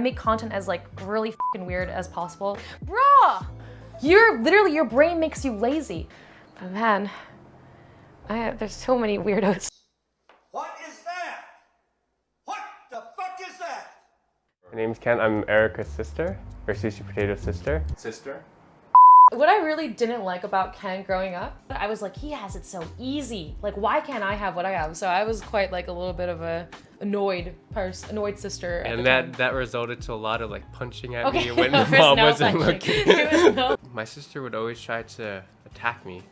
make content as like really fucking weird as possible. Bruh! You're literally, your brain makes you lazy. But man, I have, there's so many weirdos. What is that? What the fuck is that? My name's Ken. I'm Erica's sister, or Sushi Potato's sister. Sister? What I really didn't like about Ken growing up, I was like, he has it so easy. Like, why can't I have what I have? So I was quite like a little bit of a annoyed person, annoyed sister. And that time. that resulted to a lot of like punching at Okay, me when my mom no wasn't punching. looking. Was no- My sister would always try to attack me,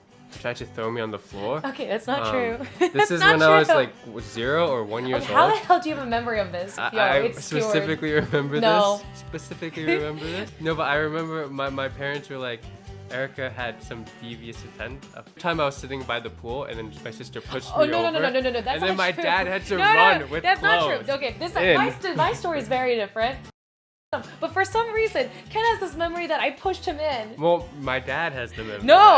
try to throw me on the floor. Okay, that's not Um, true. This That's is when I was like zero or one years Okay, how the hell do you have a memory of this? I, Yo, I specifically remember No. this. Specifically remember this. No, but I remember my, my parents were like, Erica had some devious intent. A time I was sitting by the pool and then my sister pushed Oh me no, no over. no no no no no! That's and then my true. dad had to No, no, run no, with That's not true. Okay, this in. my, st- my story is very different. But for some reason, Ken has this memory that I pushed him in. Well, my dad has the memory. No.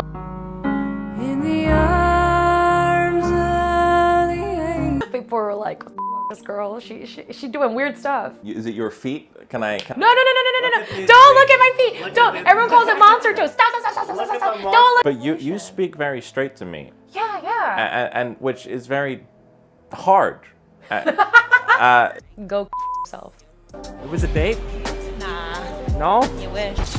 In the arms of the angel. People were like, "This girl, she she she doing weird stuff." Is it your feet? Can I? Can No no no no no no no! no. Don't look at my feet. Don't. Everyone calls it monster toes. Stop stop stop stop stop stop. stop. Don't look. But you you speak very straight to me, Yeah yeah. and, and which is very hard. Uh, uh, Go yourself. it was a date. Nah. No. You wish.